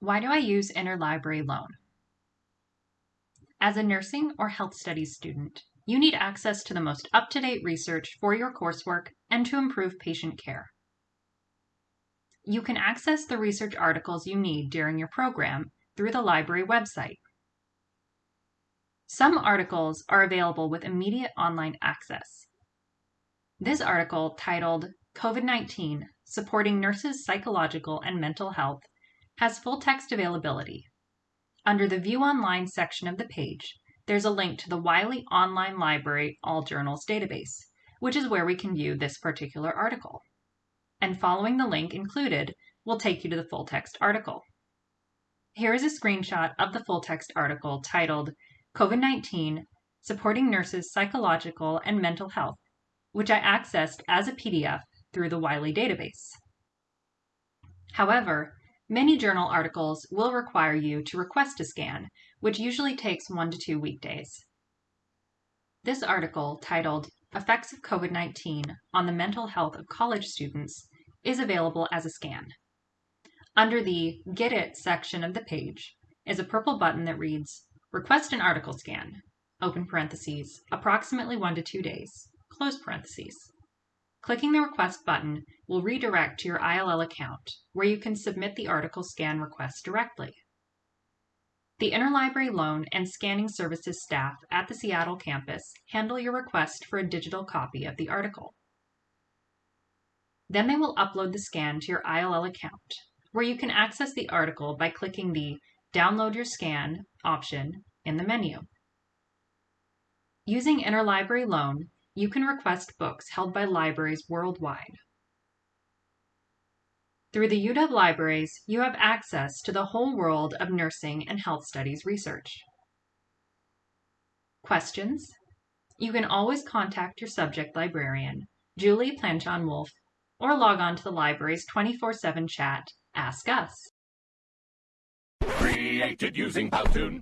Why do I use interlibrary loan? As a nursing or health studies student, you need access to the most up-to-date research for your coursework and to improve patient care. You can access the research articles you need during your program through the library website. Some articles are available with immediate online access. This article, titled COVID-19, Supporting Nurses' Psychological and Mental Health, has full text availability. Under the View Online section of the page, there's a link to the Wiley Online Library All Journals database, which is where we can view this particular article. And following the link included will take you to the full text article. Here is a screenshot of the full text article titled COVID-19 Supporting Nurses' Psychological and Mental Health, which I accessed as a PDF through the Wiley database. However, Many journal articles will require you to request a scan, which usually takes one to two weekdays. This article, titled Effects of COVID-19 on the Mental Health of College Students, is available as a scan. Under the Get It section of the page is a purple button that reads Request an article scan, open parentheses, approximately one to two days, close parentheses. Clicking the Request button will redirect to your ILL account, where you can submit the article scan request directly. The Interlibrary Loan and Scanning Services staff at the Seattle campus handle your request for a digital copy of the article. Then they will upload the scan to your ILL account, where you can access the article by clicking the Download Your Scan option in the menu. Using Interlibrary Loan, you can request books held by libraries worldwide. Through the UW libraries, you have access to the whole world of nursing and health studies research. Questions? You can always contact your subject librarian, Julie Planchon Wolf, or log on to the library's 24 7 chat, Ask Us. Created using Powtoon.